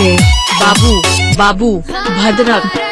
बाबू बाबू Bhadrak.